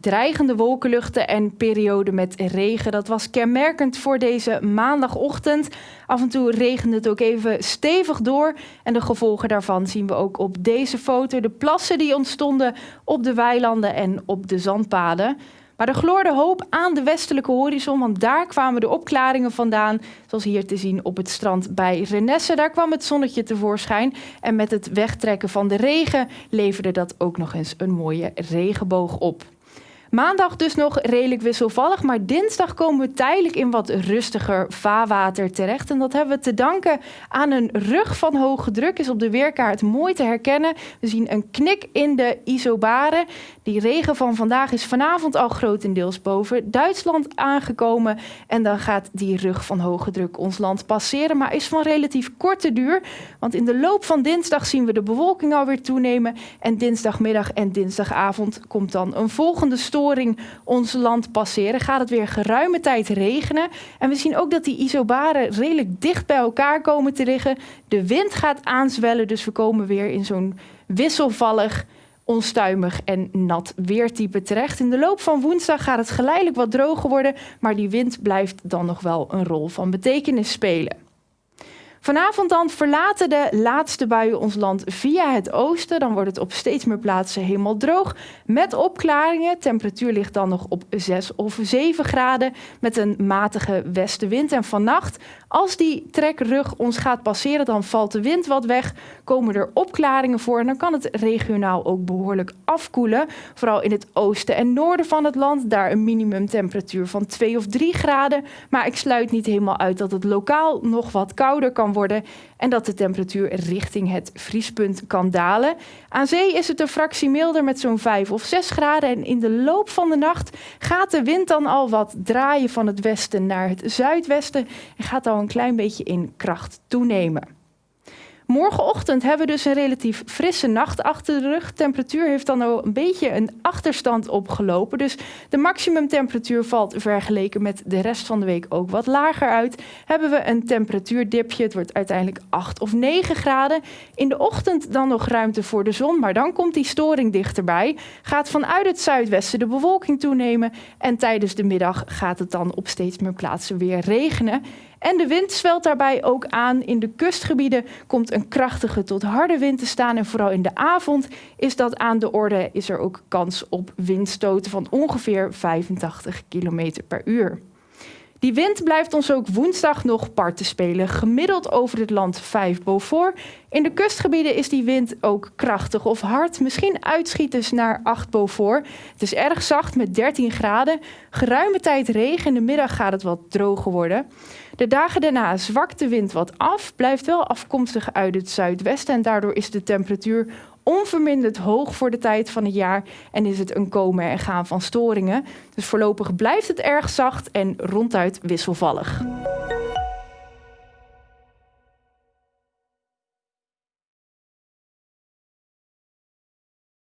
Dreigende wolkenluchten en perioden met regen. Dat was kenmerkend voor deze maandagochtend. Af en toe regende het ook even stevig door. En de gevolgen daarvan zien we ook op deze foto. De plassen die ontstonden op de weilanden en op de zandpaden. Maar er gloorde hoop aan de westelijke horizon, want daar kwamen de opklaringen vandaan. Zoals hier te zien op het strand bij Renesse. Daar kwam het zonnetje tevoorschijn. En met het wegtrekken van de regen leverde dat ook nog eens een mooie regenboog op. Maandag dus nog redelijk wisselvallig, maar dinsdag komen we tijdelijk in wat rustiger vaarwater terecht. En dat hebben we te danken aan een rug van hoge druk. Is op de weerkaart mooi te herkennen. We zien een knik in de isobaren. Die regen van vandaag is vanavond al grotendeels boven Duitsland aangekomen. En dan gaat die rug van hoge druk ons land passeren, maar is van relatief korte duur. Want in de loop van dinsdag zien we de bewolking alweer toenemen. En dinsdagmiddag en dinsdagavond komt dan een volgende storm ons land passeren, gaat het weer geruime tijd regenen. En we zien ook dat die isobaren redelijk dicht bij elkaar komen te liggen. De wind gaat aanzwellen, dus we komen weer in zo'n wisselvallig onstuimig en nat weertype terecht. In de loop van woensdag gaat het geleidelijk wat droger worden, maar die wind blijft dan nog wel een rol van betekenis spelen. Vanavond dan verlaten de laatste buien ons land via het oosten. Dan wordt het op steeds meer plaatsen helemaal droog. Met opklaringen. Temperatuur ligt dan nog op 6 of 7 graden. Met een matige westenwind. En vannacht, als die trekrug ons gaat passeren, dan valt de wind wat weg. Komen er opklaringen voor. En dan kan het regionaal ook behoorlijk afkoelen. Vooral in het oosten en noorden van het land. Daar een minimumtemperatuur van 2 of 3 graden. Maar ik sluit niet helemaal uit dat het lokaal nog wat kouder kan worden en dat de temperatuur richting het vriespunt kan dalen. Aan zee is het een fractie milder met zo'n 5 of 6 graden en in de loop van de nacht gaat de wind dan al wat draaien van het westen naar het zuidwesten en gaat al een klein beetje in kracht toenemen. Morgenochtend hebben we dus een relatief frisse nacht achter de rug. Temperatuur heeft dan al een beetje een achterstand opgelopen. Dus de maximumtemperatuur valt vergeleken met de rest van de week ook wat lager uit. Hebben we een temperatuurdipje. Het wordt uiteindelijk 8 of 9 graden. In de ochtend dan nog ruimte voor de zon, maar dan komt die storing dichterbij. Gaat vanuit het zuidwesten de bewolking toenemen. En tijdens de middag gaat het dan op steeds meer plaatsen weer regenen. En de wind zwelt daarbij ook aan. In de kustgebieden komt een krachtige tot harde wind te staan. En vooral in de avond is dat aan de orde. Is er ook kans op windstoten van ongeveer 85 km per uur. Die wind blijft ons ook woensdag nog parten spelen. Gemiddeld over het land 5 Beaufort. In de kustgebieden is die wind ook krachtig of hard. Misschien uitschieters naar 8 Beaufort. Het is erg zacht met 13 graden. Geruime tijd regen. In de middag gaat het wat droger worden. De dagen daarna zwakt de wind wat af. Blijft wel afkomstig uit het zuidwesten. En daardoor is de temperatuur onverminderd hoog voor de tijd van het jaar en is het een komen en gaan van storingen. Dus voorlopig blijft het erg zacht en ronduit wisselvallig.